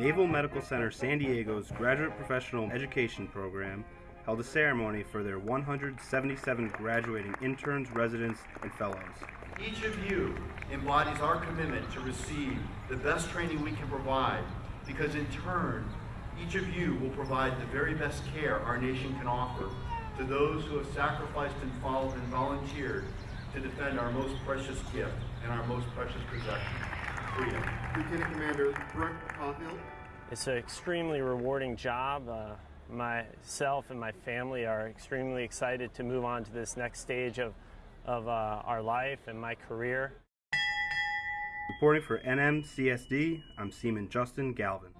Naval Medical Center San Diego's Graduate Professional Education Program held a ceremony for their 177 graduating interns, residents, and fellows. Each of you embodies our commitment to receive the best training we can provide because in turn, each of you will provide the very best care our nation can offer to those who have sacrificed and followed and volunteered to defend our most precious gift and our most precious possession, freedom. Lieutenant Commander Brooke Caulfield. It's an extremely rewarding job. Uh, myself and my family are extremely excited to move on to this next stage of, of uh, our life and my career. Reporting for NMCSD, I'm Seaman Justin Galvin.